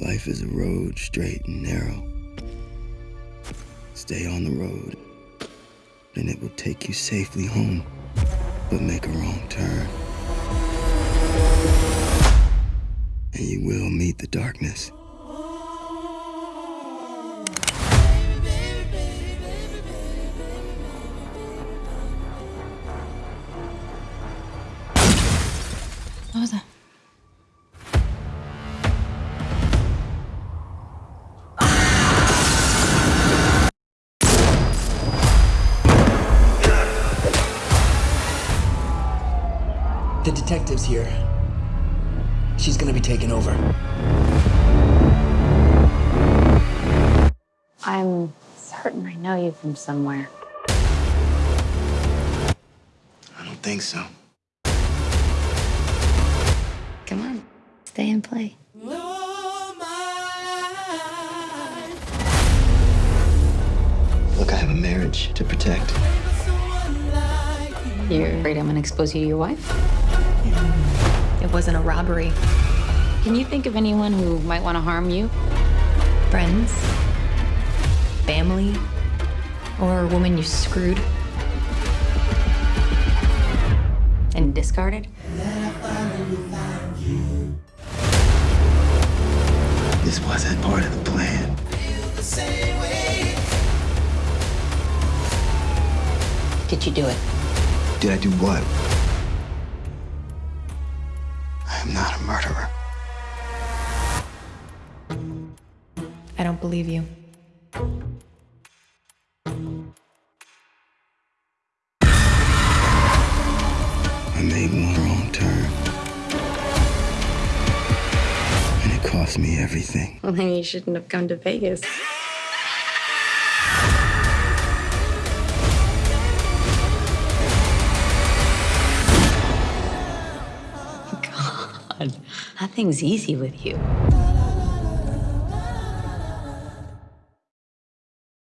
Life is a road, straight and narrow. Stay on the road, and it will take you safely home. But make a wrong turn, and you will meet the darkness. What was that? The detective's here. She's gonna be taken over. I'm certain I know you from somewhere. I don't think so. Come on, stay and play. Look, I have a marriage to protect. You're afraid I'm gonna expose you to your wife? It wasn't a robbery. Can you think of anyone who might want to harm you? Friends, family, or a woman you screwed And discarded? This wasn't part of the plan. Did you do it? Did I do what? I am not a murderer. I don't believe you. I made one wrong turn. And it cost me everything. Well, then you shouldn't have come to Vegas. God, nothing's easy with you.